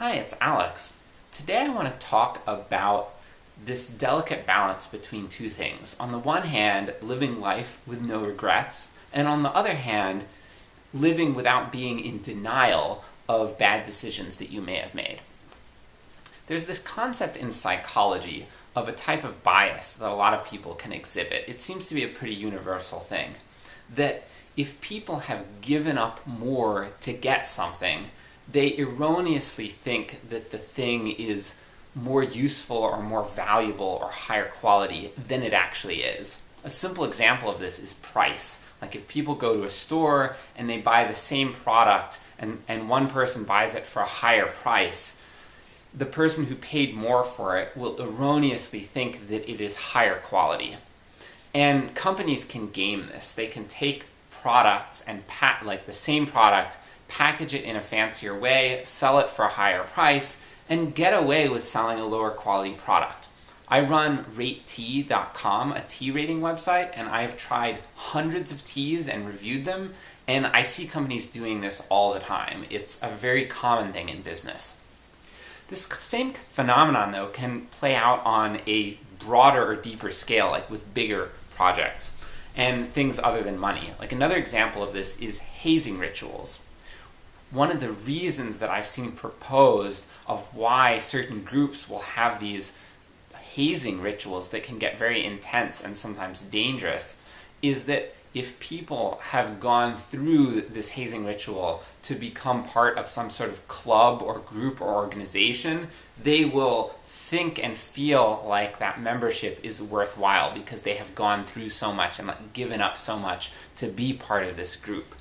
Hi, it's Alex. Today I want to talk about this delicate balance between two things. On the one hand, living life with no regrets, and on the other hand, living without being in denial of bad decisions that you may have made. There's this concept in psychology of a type of bias that a lot of people can exhibit. It seems to be a pretty universal thing. That if people have given up more to get something, they erroneously think that the thing is more useful or more valuable or higher quality than it actually is. A simple example of this is price. Like if people go to a store and they buy the same product and, and one person buys it for a higher price, the person who paid more for it will erroneously think that it is higher quality. And companies can game this. They can take products and pat like the same product package it in a fancier way, sell it for a higher price, and get away with selling a lower quality product. I run ratetea.com, a tea rating website, and I've tried hundreds of teas and reviewed them, and I see companies doing this all the time. It's a very common thing in business. This same phenomenon, though, can play out on a broader or deeper scale, like with bigger projects, and things other than money. Like another example of this is hazing rituals one of the reasons that I've seen proposed of why certain groups will have these hazing rituals that can get very intense and sometimes dangerous is that if people have gone through this hazing ritual to become part of some sort of club or group or organization, they will think and feel like that membership is worthwhile because they have gone through so much and given up so much to be part of this group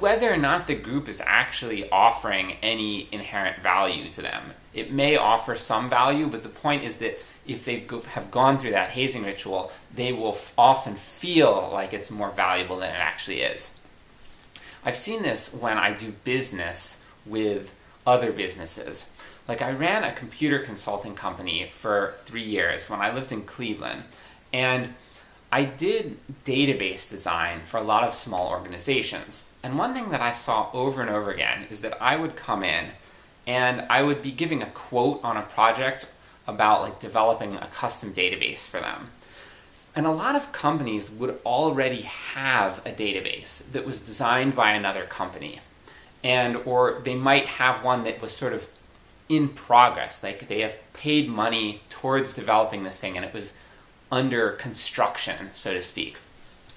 whether or not the group is actually offering any inherent value to them. It may offer some value, but the point is that if they have gone through that hazing ritual, they will often feel like it's more valuable than it actually is. I've seen this when I do business with other businesses. Like I ran a computer consulting company for three years when I lived in Cleveland, and I did database design for a lot of small organizations. And one thing that I saw over and over again is that I would come in and I would be giving a quote on a project about like developing a custom database for them. And a lot of companies would already have a database that was designed by another company. And or they might have one that was sort of in progress, like they have paid money towards developing this thing and it was under construction, so to speak.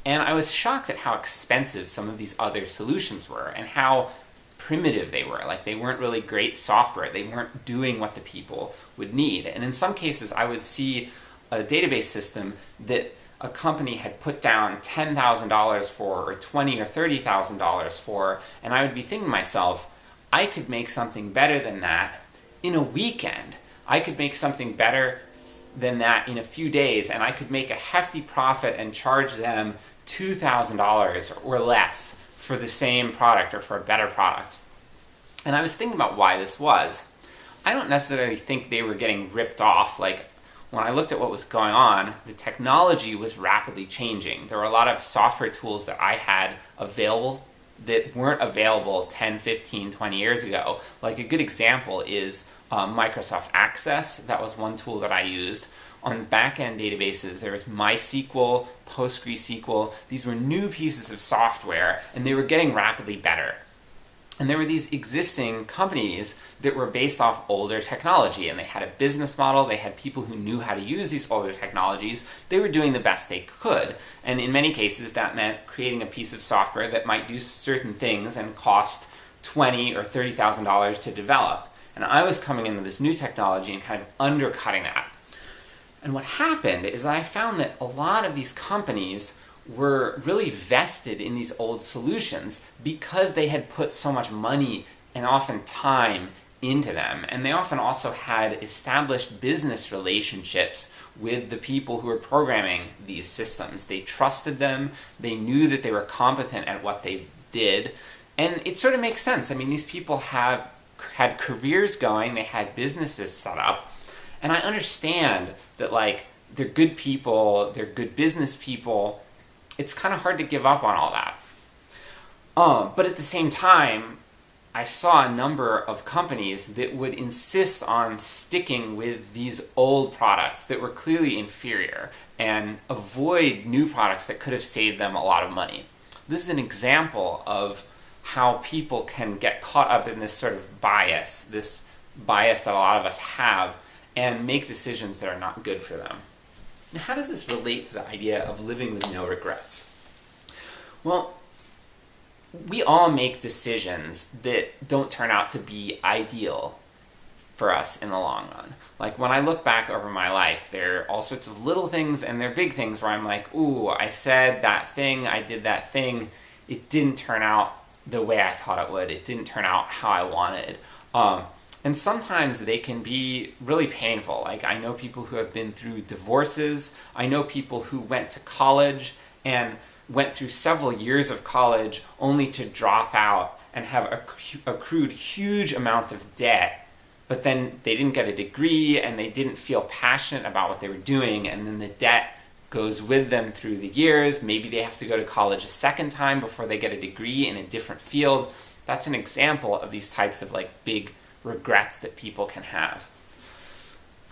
And I was shocked at how expensive some of these other solutions were, and how primitive they were. Like, they weren't really great software. They weren't doing what the people would need. And in some cases, I would see a database system that a company had put down $10,000 for, or $20 or $30,000 for, and I would be thinking to myself, I could make something better than that in a weekend. I could make something better than that in a few days, and I could make a hefty profit and charge them $2,000 or less for the same product or for a better product. And I was thinking about why this was. I don't necessarily think they were getting ripped off, like when I looked at what was going on, the technology was rapidly changing. There were a lot of software tools that I had available that weren't available 10, 15, 20 years ago. Like a good example is uh, Microsoft Access, that was one tool that I used. On backend databases, there was MySQL, PostgreSQL. These were new pieces of software, and they were getting rapidly better. And there were these existing companies that were based off older technology, and they had a business model, they had people who knew how to use these older technologies, they were doing the best they could. And in many cases, that meant creating a piece of software that might do certain things and cost twenty or $30,000 to develop. And I was coming into this new technology and kind of undercutting that. And what happened is that I found that a lot of these companies were really vested in these old solutions because they had put so much money and often time into them. And they often also had established business relationships with the people who were programming these systems. They trusted them, they knew that they were competent at what they did, and it sort of makes sense. I mean, these people have had careers going, they had businesses set up, and I understand that like, they're good people, they're good business people, it's kind of hard to give up on all that. Um, but at the same time, I saw a number of companies that would insist on sticking with these old products that were clearly inferior and avoid new products that could have saved them a lot of money. This is an example of how people can get caught up in this sort of bias, this bias that a lot of us have, and make decisions that are not good for them. Now, how does this relate to the idea of living with no regrets? Well, we all make decisions that don't turn out to be ideal for us in the long run. Like when I look back over my life, there are all sorts of little things and there are big things where I'm like, ooh, I said that thing, I did that thing, it didn't turn out the way I thought it would, it didn't turn out how I wanted. Um, and sometimes they can be really painful. Like I know people who have been through divorces, I know people who went to college and went through several years of college only to drop out and have accrued huge amounts of debt, but then they didn't get a degree and they didn't feel passionate about what they were doing, and then the debt goes with them through the years. Maybe they have to go to college a second time before they get a degree in a different field. That's an example of these types of like big regrets that people can have.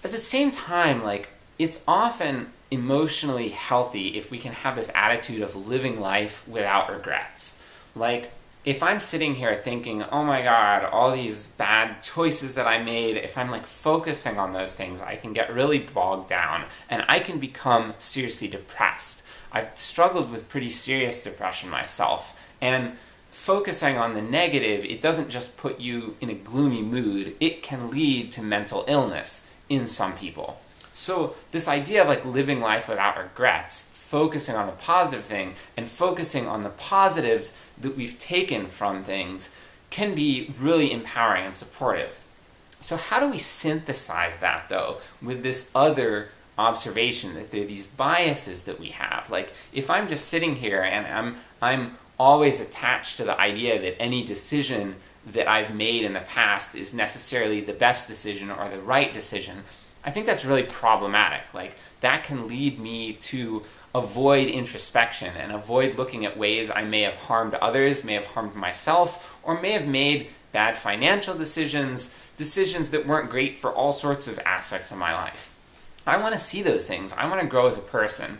At the same time, like, it's often emotionally healthy if we can have this attitude of living life without regrets. Like, if I'm sitting here thinking, oh my god, all these bad choices that I made, if I'm like focusing on those things, I can get really bogged down and I can become seriously depressed. I've struggled with pretty serious depression myself, and focusing on the negative, it doesn't just put you in a gloomy mood, it can lead to mental illness in some people. So this idea of like living life without regrets, focusing on the positive thing, and focusing on the positives that we've taken from things, can be really empowering and supportive. So how do we synthesize that, though, with this other observation that there are these biases that we have? Like, if I'm just sitting here and I'm, I'm always attached to the idea that any decision that I've made in the past is necessarily the best decision or the right decision, I think that's really problematic. Like, that can lead me to avoid introspection and avoid looking at ways I may have harmed others, may have harmed myself, or may have made bad financial decisions, decisions that weren't great for all sorts of aspects of my life. I want to see those things. I want to grow as a person.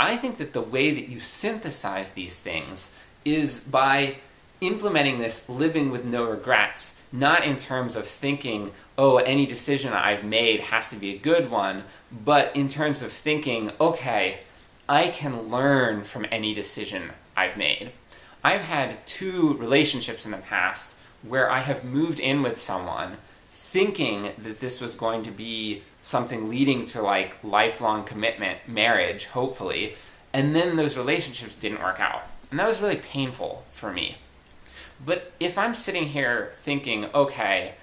I think that the way that you synthesize these things is by implementing this living with no regrets, not in terms of thinking, oh, any decision I've made has to be a good one, but in terms of thinking, okay, I can learn from any decision I've made. I've had two relationships in the past where I have moved in with someone thinking that this was going to be something leading to like lifelong commitment, marriage, hopefully, and then those relationships didn't work out. And that was really painful for me. But if I'm sitting here thinking, okay,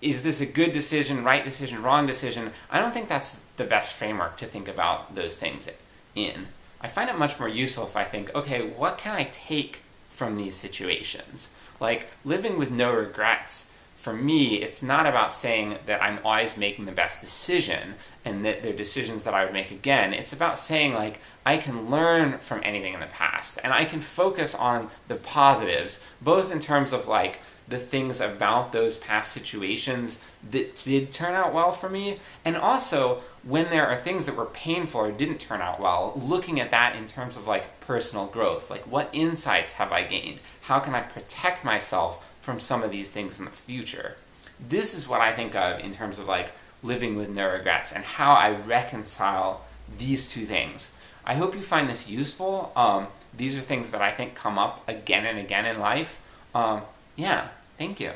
is this a good decision, right decision, wrong decision, I don't think that's the best framework to think about those things in. I find it much more useful if I think, okay, what can I take from these situations? Like, living with no regrets for me, it's not about saying that I'm always making the best decision and that they're decisions that I would make again. It's about saying, like, I can learn from anything in the past and I can focus on the positives, both in terms of, like, the things about those past situations that did turn out well for me, and also when there are things that were painful or didn't turn out well, looking at that in terms of like personal growth. Like what insights have I gained? How can I protect myself from some of these things in the future. This is what I think of in terms of like living with no regrets and how I reconcile these two things. I hope you find this useful. Um, these are things that I think come up again and again in life. Um, yeah, thank you.